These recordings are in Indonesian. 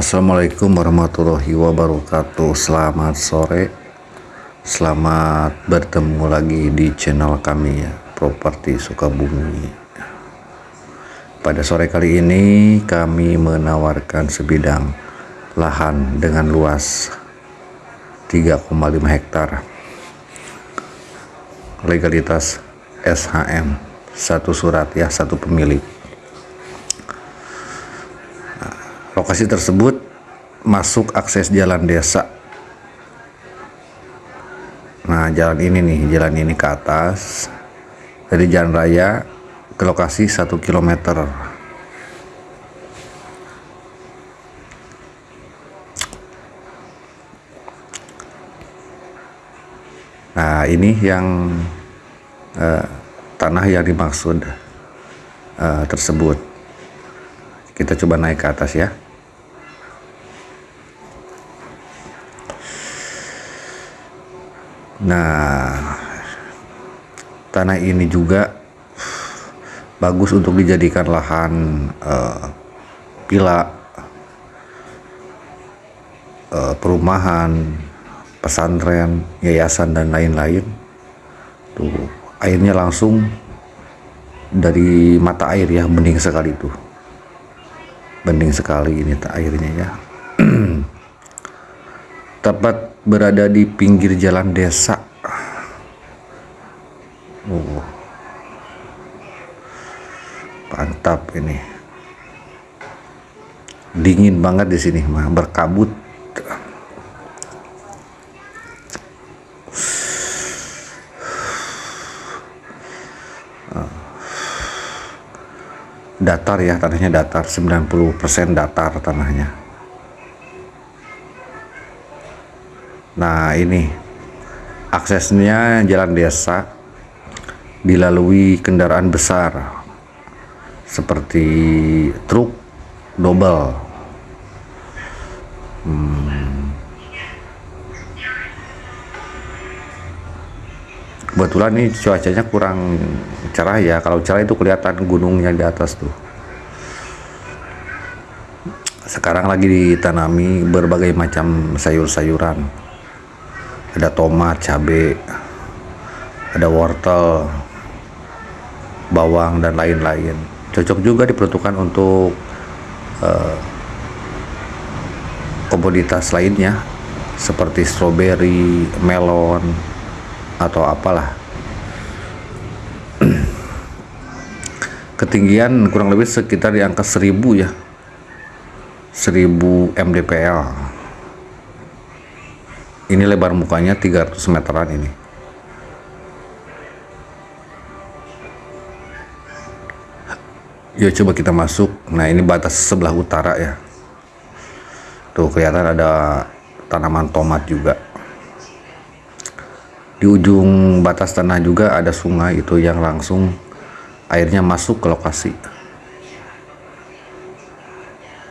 Assalamualaikum warahmatullahi wabarakatuh. Selamat sore. Selamat bertemu lagi di channel kami ya Properti Sukabumi. Pada sore kali ini kami menawarkan sebidang lahan dengan luas 3,5 hektar. Legalitas SHM Satu surat ya, satu pemilik Lokasi tersebut masuk akses jalan desa. Nah, jalan ini nih, jalan ini ke atas dari jalan raya ke lokasi 1 km. Nah, ini yang uh, tanah yang dimaksud uh, tersebut. Kita coba naik ke atas ya. Nah, tanah ini juga bagus untuk dijadikan lahan uh, pila, uh, perumahan, pesantren, yayasan dan lain-lain. Tuh, airnya langsung dari mata air ya, bening sekali tuh. Bening sekali ini airnya ya. Tepat berada di pinggir jalan desa. Oh. Mantap ini. Dingin banget di sini mah, berkabut. datar ya tanahnya datar 90% datar tanahnya Nah ini aksesnya jalan desa dilalui kendaraan besar seperti truk double. Hmm. Kebetulan nih cuacanya kurang cerah ya. Kalau cerah itu kelihatan gunungnya di atas tuh. Sekarang lagi ditanami berbagai macam sayur-sayuran ada tomat, cabai, ada wortel, bawang dan lain-lain. Cocok juga diperuntukkan untuk uh, komoditas lainnya seperti stroberi, melon atau apalah. Ketinggian kurang lebih sekitar di angka 1000 ya. 1000 mdpl ini lebar mukanya 300 meteran ini. Yuk coba kita masuk. Nah ini batas sebelah utara ya. Tuh kelihatan ada tanaman tomat juga. Di ujung batas tanah juga ada sungai itu yang langsung airnya masuk ke lokasi.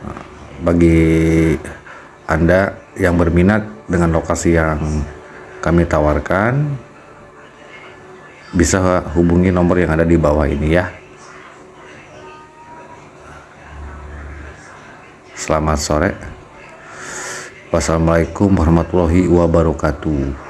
Nah, bagi anda yang berminat dengan lokasi yang kami tawarkan bisa hubungi nomor yang ada di bawah ini ya. Selamat sore. Wassalamualaikum warahmatullahi wabarakatuh